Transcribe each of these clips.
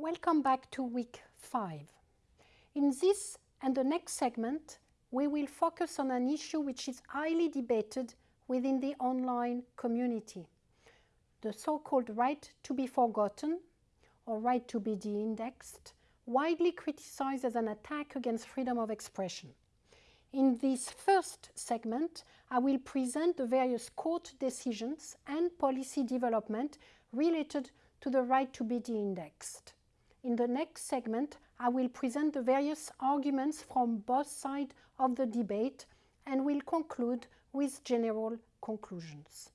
Welcome back to week 5. In this and the next segment, we will focus on an issue which is highly debated within the online community, the so-called right to be forgotten or right to be de-indexed, widely criticized as an attack against freedom of expression. In this first segment, I will present the various court decisions and policy development related to the right to be de-indexed. In the next segment, I will present the various arguments from both sides of the debate and will conclude with general conclusions.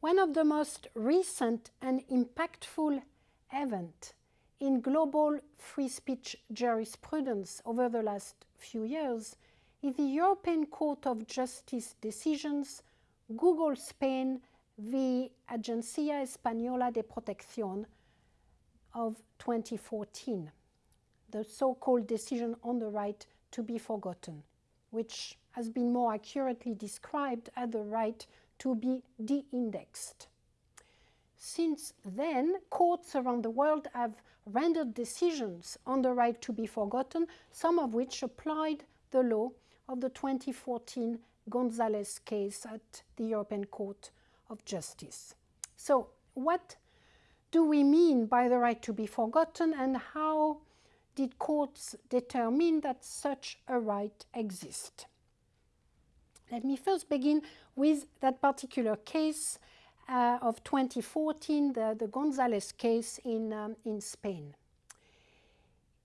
One of the most recent and impactful events in global free speech jurisprudence over the last few years is the European Court of Justice decisions Google Spain v. Agencia Española de Protección of 2014, the so-called decision on the right to be forgotten, which has been more accurately described as the right to be de-indexed. Since then, courts around the world have rendered decisions on the right to be forgotten, some of which applied the law of the 2014 Gonzalez case at the European Court of Justice. So, what do we mean by the right to be forgotten and how did courts determine that such a right exists? Let me first begin with that particular case uh, of 2014, the, the Gonzalez case in, um, in Spain.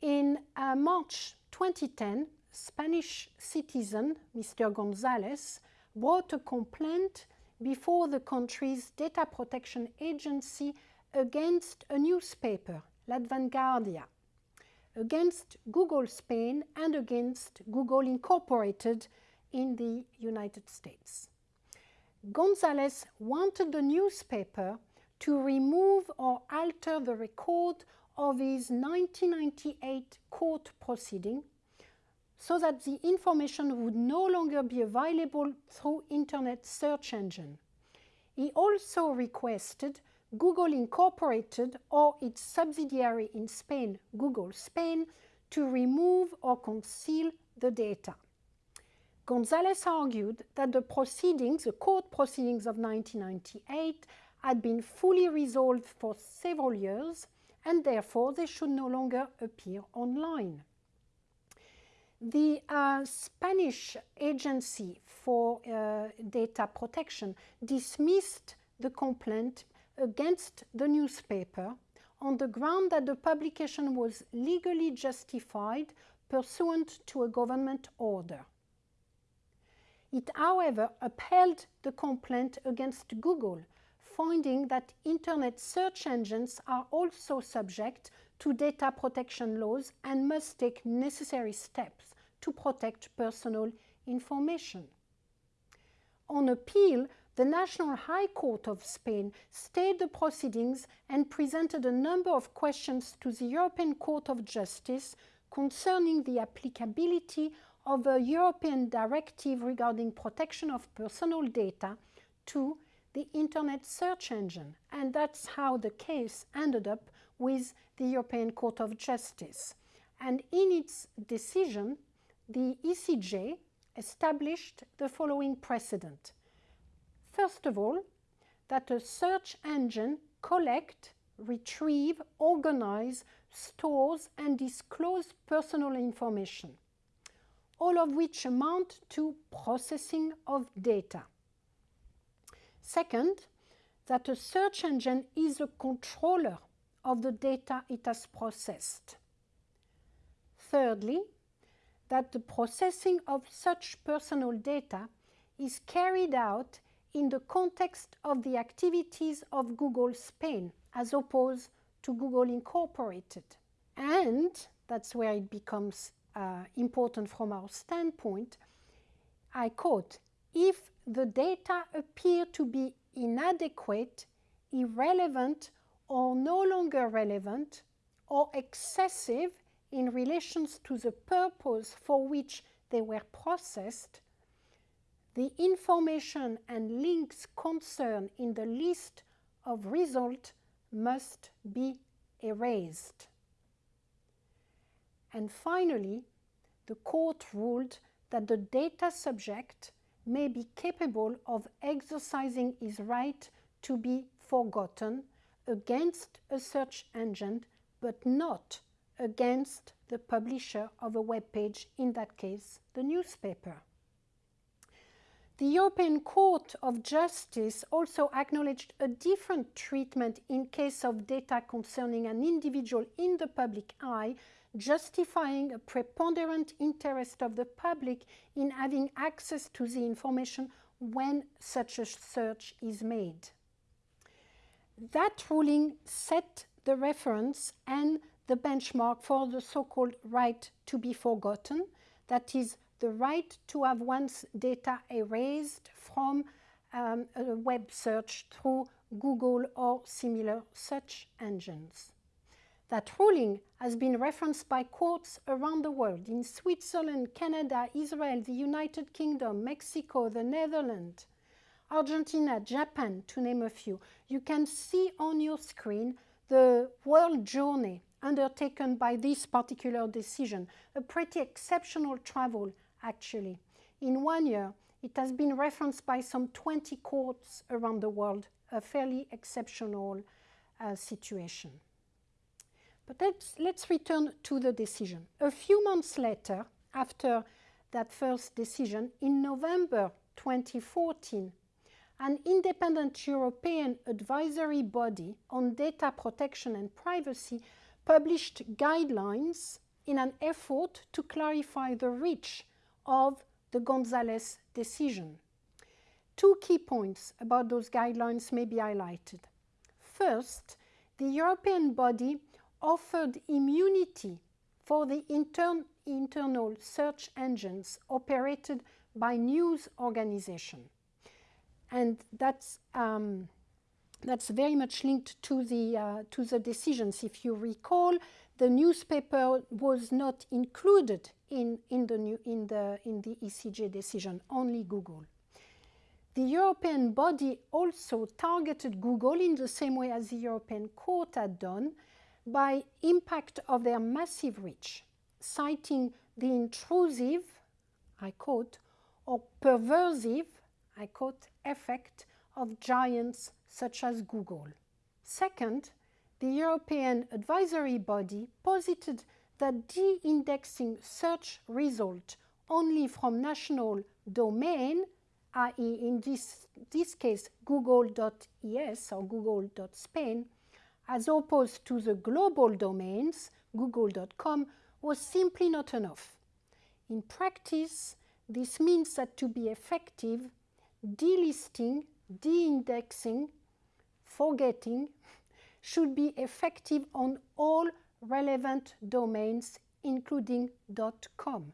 In uh, March 2010, Spanish citizen Mr. Gonzalez brought a complaint before the country's data protection agency against a newspaper, La Vanguardia, against Google Spain and against Google Incorporated in the United States. Gonzalez wanted the newspaper to remove or alter the record of his 1998 court proceeding so that the information would no longer be available through internet search engine. He also requested Google Incorporated or its subsidiary in Spain, Google Spain, to remove or conceal the data. Gonzalez argued that the proceedings, the court proceedings of 1998, had been fully resolved for several years and therefore they should no longer appear online. The uh, Spanish Agency for uh, Data Protection dismissed the complaint against the newspaper on the ground that the publication was legally justified pursuant to a government order. It, however, upheld the complaint against Google, finding that internet search engines are also subject to data protection laws and must take necessary steps to protect personal information. On appeal, the National High Court of Spain stayed the proceedings and presented a number of questions to the European Court of Justice concerning the applicability of a European directive regarding protection of personal data to the Internet search engine. And that's how the case ended up with the European Court of Justice. And in its decision, the ECJ established the following precedent. First of all, that a search engine collect, retrieve, organize, stores and disclose personal information all of which amount to processing of data. Second, that a search engine is a controller of the data it has processed. Thirdly, that the processing of such personal data is carried out in the context of the activities of Google Spain as opposed to Google Incorporated. And that's where it becomes uh, important from our standpoint, I quote, if the data appear to be inadequate, irrelevant, or no longer relevant, or excessive in relations to the purpose for which they were processed, the information and links concerned in the list of result must be erased. And finally, the court ruled that the data subject may be capable of exercising his right to be forgotten against a search engine, but not against the publisher of a web page, in that case, the newspaper. The European Court of Justice also acknowledged a different treatment in case of data concerning an individual in the public eye, justifying a preponderant interest of the public in having access to the information when such a search is made. That ruling set the reference and the benchmark for the so-called right to be forgotten, that is, the right to have one's data erased from um, a web search through Google or similar search engines. That ruling has been referenced by courts around the world in Switzerland, Canada, Israel, the United Kingdom, Mexico, the Netherlands, Argentina, Japan, to name a few. You can see on your screen the world journey undertaken by this particular decision, a pretty exceptional travel actually. In one year, it has been referenced by some 20 courts around the world, a fairly exceptional uh, situation. But let's, let's return to the decision. A few months later, after that first decision, in November 2014, an independent European advisory body on data protection and privacy published guidelines in an effort to clarify the reach of the Gonzalez decision. Two key points about those guidelines may be highlighted. First, the European body offered immunity for the intern internal search engines operated by news organizations. And that's, um, that's very much linked to the, uh, to the decisions. If you recall, the newspaper was not included in, in, the, new, in, the, in the ECJ decision, only Google. The European body also targeted Google in the same way as the European Court had done by impact of their massive reach, citing the intrusive, I quote, or perversive, I quote, effect of giants such as Google. Second, the European advisory body posited that de-indexing search result only from national domain, i.e. in this, this case google.es or google.spain, as opposed to the global domains, google.com, was simply not enough. In practice, this means that to be effective, delisting, de-indexing, forgetting should be effective on all relevant domains, including .com.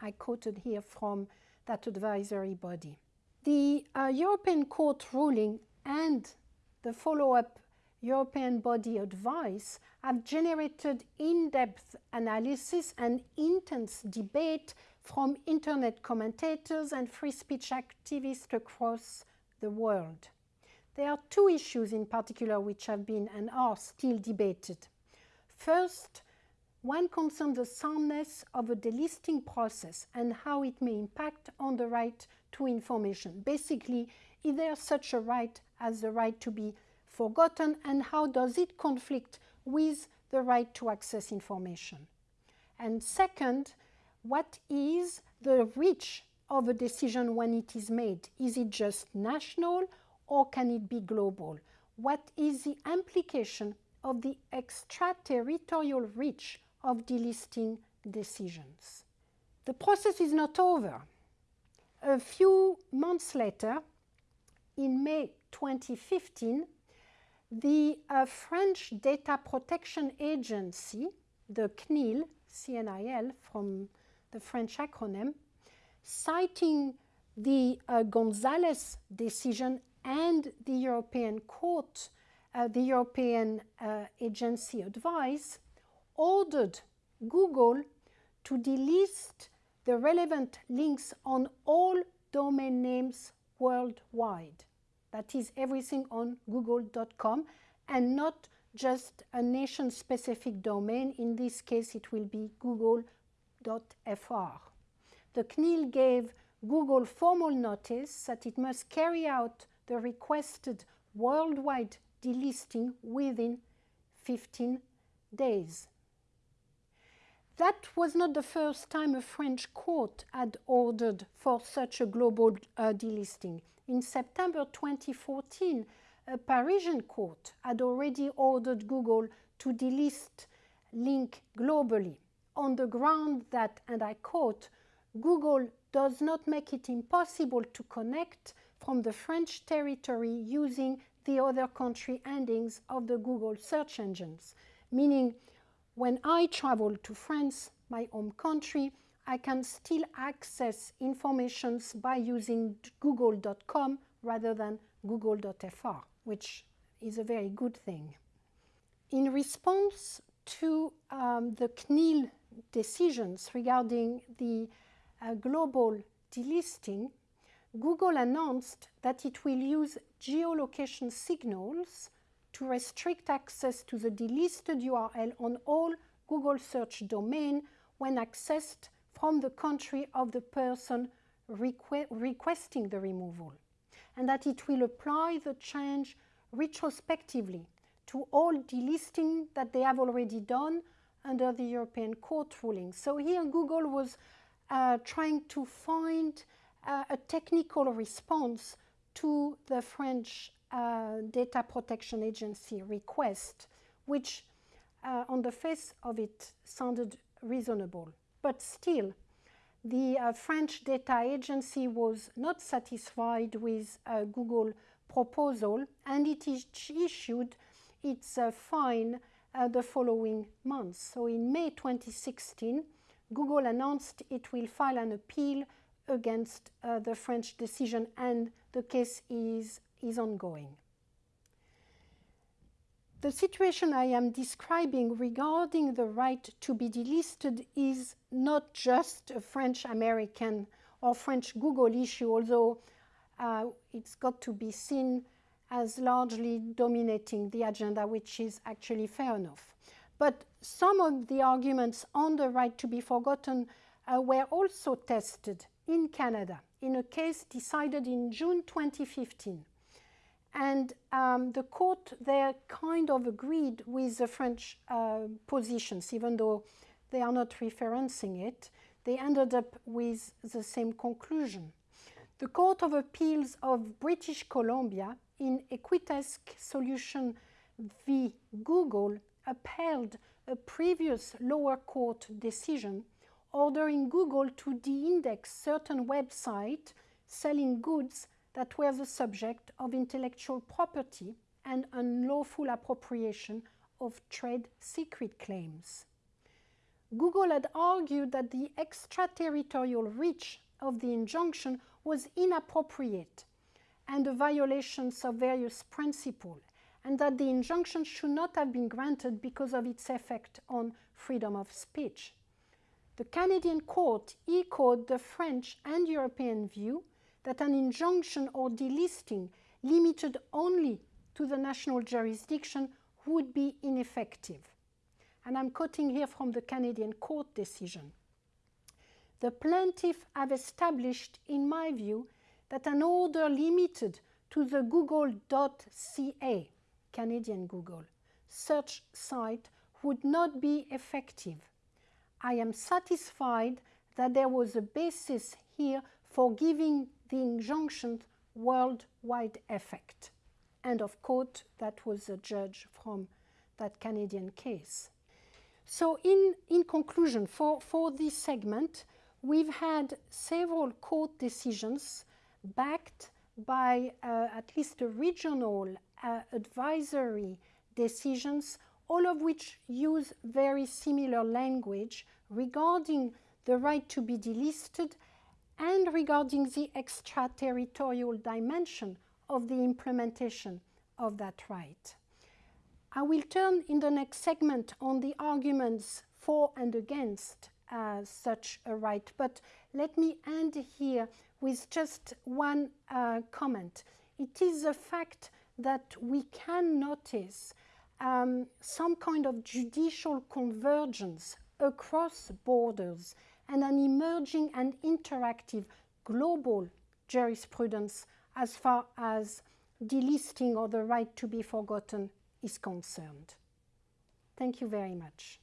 I quoted here from that advisory body. The uh, European Court ruling and the follow-up European body advice have generated in-depth analysis and intense debate from internet commentators and free speech activists across the world. There are two issues in particular which have been and are still debated. First, one concerns the soundness of a delisting process and how it may impact on the right to information. Basically, is there such a right as the right to be forgotten and how does it conflict with the right to access information? And second, what is the reach of a decision when it is made? Is it just national or can it be global? What is the implication of the extraterritorial reach of delisting decisions. The process is not over. A few months later, in May 2015, the uh, French Data Protection Agency, the CNIL, CNIL from the French acronym, citing the uh, Gonzalez decision and the European Court uh, the European uh, agency advice ordered Google to delist the relevant links on all domain names worldwide. That is everything on google.com and not just a nation-specific domain. In this case, it will be google.fr. The CNIL gave Google formal notice that it must carry out the requested worldwide delisting within 15 days. That was not the first time a French court had ordered for such a global uh, delisting. In September 2014, a Parisian court had already ordered Google to delist Link globally on the ground that, and I quote, Google does not make it impossible to connect from the French territory using the other country endings of the Google search engines, meaning when I travel to France, my home country, I can still access information by using google.com rather than google.fr, which is a very good thing. In response to um, the CNIL decisions regarding the uh, global delisting, Google announced that it will use geolocation signals to restrict access to the delisted URL on all Google search domain when accessed from the country of the person requ requesting the removal, and that it will apply the change retrospectively to all delisting that they have already done under the European Court ruling. So here Google was uh, trying to find uh, a technical response to the French uh, Data Protection Agency request, which uh, on the face of it sounded reasonable. But still, the uh, French Data Agency was not satisfied with uh, Google proposal and it issued its fine the following month. So in May 2016, Google announced it will file an appeal against uh, the French decision and the case is, is ongoing. The situation I am describing regarding the right to be delisted is not just a French-American or French Google issue, although uh, it's got to be seen as largely dominating the agenda, which is actually fair enough. But some of the arguments on the right to be forgotten uh, were also tested in Canada in a case decided in June 2015. And um, the court there kind of agreed with the French uh, positions, even though they are not referencing it. They ended up with the same conclusion. The Court of Appeals of British Columbia in Equustek Solution v. Google upheld a previous lower court decision ordering Google to de-index certain websites selling goods that were the subject of intellectual property and unlawful appropriation of trade secret claims. Google had argued that the extraterritorial reach of the injunction was inappropriate and a violation of various principles and that the injunction should not have been granted because of its effect on freedom of speech. The Canadian court echoed the French and European view that an injunction or delisting limited only to the national jurisdiction would be ineffective. And I'm quoting here from the Canadian court decision. The plaintiff have established, in my view, that an order limited to the google.ca Canadian Google, search site would not be effective. I am satisfied that there was a basis here for giving the injunction worldwide effect. End of quote, that was a judge from that Canadian case. So in, in conclusion, for, for this segment, we've had several court decisions backed by uh, at least regional uh, advisory decisions, all of which use very similar language regarding the right to be delisted and regarding the extraterritorial dimension of the implementation of that right. I will turn in the next segment on the arguments for and against uh, such a right, but let me end here with just one uh, comment. It is a fact that we can notice um, some kind of judicial convergence across borders and an emerging and interactive global jurisprudence as far as delisting or the right to be forgotten is concerned. Thank you very much.